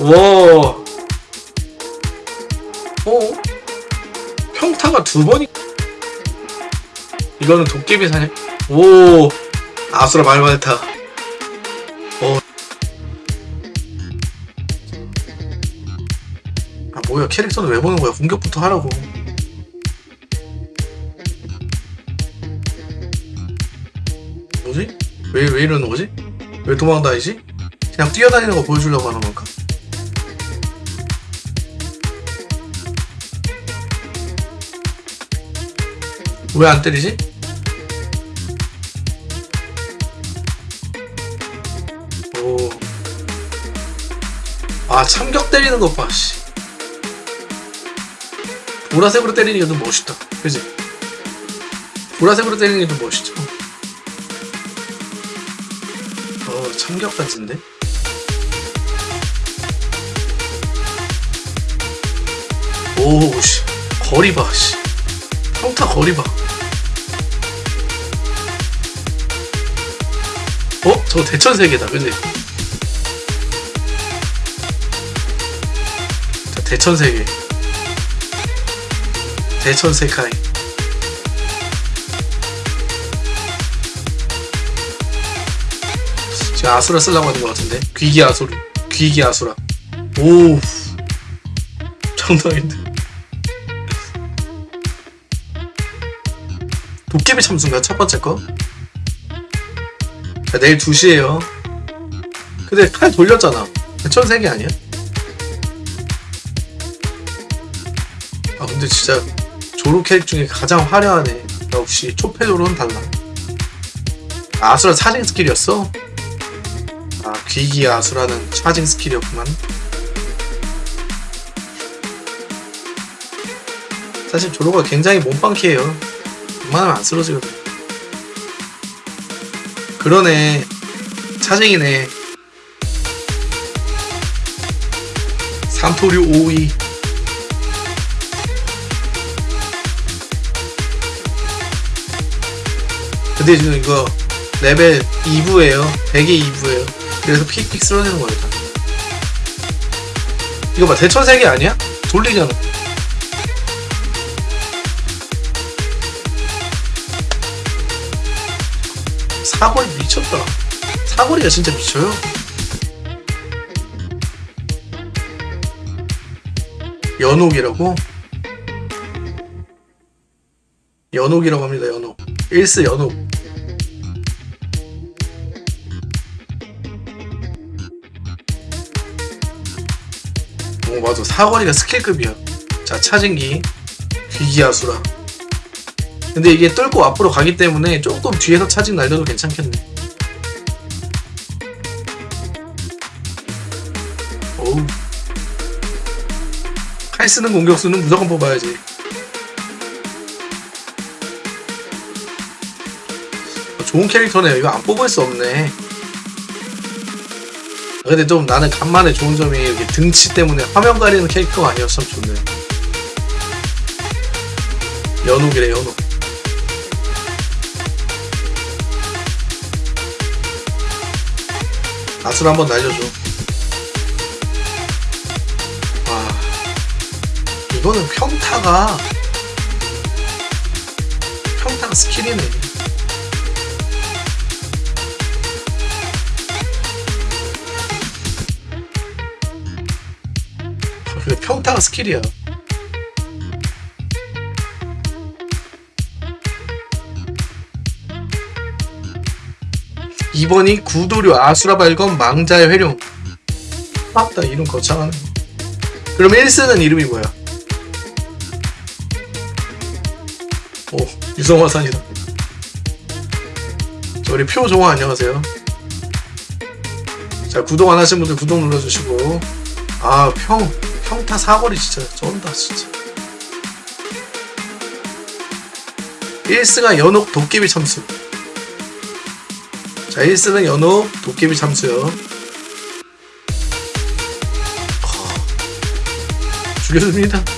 와. 어? 평타가 두 번이. 이거는 도깨비 사냥. 오. 아수라 말만했다. 어. 아 뭐야 캐릭터는 왜 보는 거야? 공격부터 하라고. 뭐지? 왜 왜 이러는 거지? 왜 도망다니지? 그냥 뛰어다니는 거 보여주려고 하는 건가? 왜 안 때리지? 오. 아, 참격 때리는 것 봐, 씨. 보라색으로 때리는 게좀 멋있다. 그지? 보라색으로 때리는 게좀 멋있죠. 어, 참격 같은데? 오, 씨. 거리 봐, 씨. 평타 거리 봐. 어? 저거 대천세계다, 그지? 자, 대천세계. 대천세카이. 지금 아수라 쓰려고 하는 것 같은데? 귀기 아수라. 귀기 아수라. 오. 장난인데. 도깨비 참수인가 첫 번째 거? 자, 내일 2시에요. 근데 칼 돌렸잖아. 천세계 아니야? 아 근데 진짜 조로 캐릭 중에 가장 화려하네. 역시 초패조로는 달라. 아, 아수라 charging 스킬이었어? 아 귀기 아수라는 charging 스킬이었구만. 사실 조로가 굉장히 몸빵캐예요. 웬만하면 안 쓰러지거든. 그러네. 차징이네. 삼토류 5위. 근데 지금 이거 레벨 2부예요. 100의 2부예요. 그래서 픽픽 쓰러지는 거예요. 다. 이거 봐 대천세계 아니야? 돌리잖아. 사거리 미쳤다. 사거리가 진짜 미쳐요. 연옥이라고? 연옥이라고 합니다, 연옥. 일스 연옥. 오, 맞아. 사거리가 스킬급이야. 자, 차진기. 귀기야수라. 근데 이게 뚫고 앞으로 가기 때문에 조금 뒤에서 차징 날려도 괜찮겠네. 어우. 칼 쓰는 공격수는 무조건 뽑아야지. 좋은 캐릭터네요. 이거 안 뽑을 수 없네. 아, 근데 좀 나는 간만에 좋은 점이 이렇게 등치 때문에 화면 가리는 캐릭터가 아니었으면 좋네. 연옥이래, 연옥. 아술 한번 날려줘. 와, 이거는 평타가 평타가 스킬이네. 근데 평타가 스킬이야. 이번이 구도류 아수라 발건 망자의 회룡. 맞다 이름 거창하네. 그럼 1쓰는 이름이 뭐야? 오 유성화산이다. 자, 우리 표종화 안녕하세요. 자 구독 안 하신 분들 구독 눌러주시고 아 평 평타 사거리 진짜 쩐다 진짜. 1스가 연옥 도깨비 참수. 자, 1스는 연옥 도깨비 참수요. 어, 죽여줍니다.